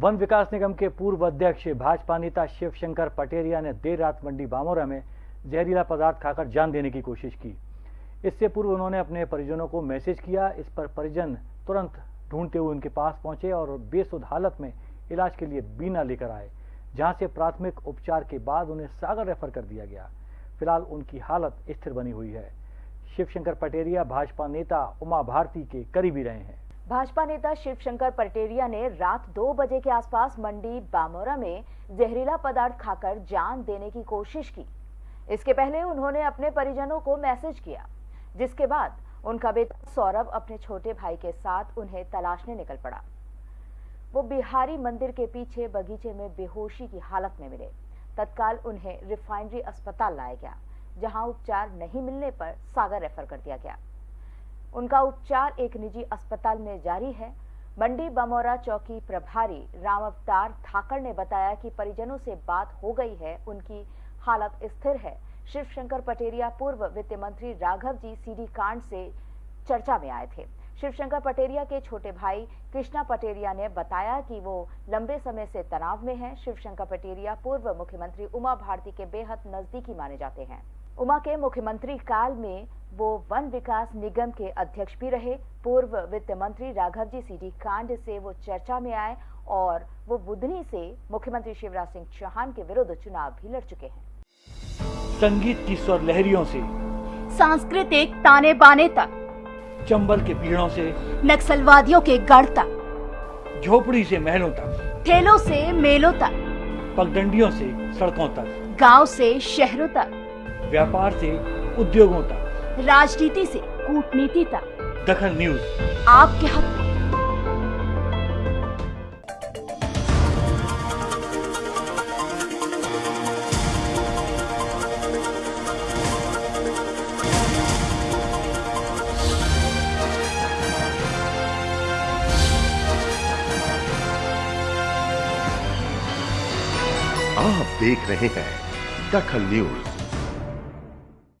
One विकास निगम के पूर्व अध्यक्ष भाजपा नेता शिवशंकर पटेरिया ने देर रात मंडी बामोरा में जहरीला पदार्थ खाकर जान देने की कोशिश की। इससे पूर्व उन्होंने अपने परिजनों को मैसेज किया। इस पर परिजन तुरंत ढूंढते हुए उनके पास पहुँचे और बेसुध हालत में इलाज के लिए बीना लेकर आए, जहाँ से प्राथमिक उपचार के बाद उन्हें सागर रेफर कर दिया गया। फ़िलहाल उनकी हालत स्थिर बनी हुई है। शिवशंकर पटेरिया भाजपा नेता उमा भारती के करीबी रहे हैं। भाजपा नेता शिवशंकर पटेरिया ने रात दो बजे के आसपास मंडी बामोरा में जहरीला पदार्थ खाकर जान देने की कोशिश की। इसके पहले उन्होंने अपने परिजनों को मैसेज किया, जिसके बाद उनका बेटा सौरभ अपने छोटे भाई के साथ उन्हें तलाशने निकल पड़ा। वो बिहारी मंदिर के पीछे बगीचे में बेहोशी की हालत में मिले। तत्काल उन्हें रिफाइनरी अस्पताल लाया गया, जहाँ उपचार नहीं मिलने पर सागर रेफर कर दिया गया। उनका उपचार एक निजी अस्पताल में जारी है। मंडी बमोरा चौकी प्रभारी राम अवतार थाकर ने बताया कि परिजनों से बात हो गई है। उनकी हालत स्थिर है। शिवशंकर पटेरिया पूर्व वित्त मंत्री राघव जी सीडी कांड से चर्चा में आए थे। शिवशंकर पटेरिया के छोटे भाई कृष्णा पटेरिया ने बताया कि वो लंबे समय से तनाव में हैं। शिवशंकर पटेरिया पूर्व मुख्यमंत्री उमा भारती के बेहद नजदीकी माने जाते हैं। उमा के मुख्यमंत्री काल में वो वन विकास निगम के अध्यक्ष भी रहे। पूर्व वित्त मंत्री राघव जी सीडी कांड से वो चर्चा में आए और वो बुधनी से मुख्यमंत्री शिवराज सिंह चौहान के विरुद्ध चुनाव भी लड़ चुके हैं। संगीत की स्वर लहरियों से सांस्कृतिक ताने बाने तक चंबल के पीड़ों से नक्सलवादियों के गढ़ तक झोपड़ी से महलों तक ठेलों से मेलों तक पगडंडियों से सड़कों तक। गाँव से शहरों तक व्यापार से उद्योगों तक। राजनीति से कूटनीति तक। दखल न्यूज़। आपके हक में। आप देख रहे हैं दखल न्यूज़।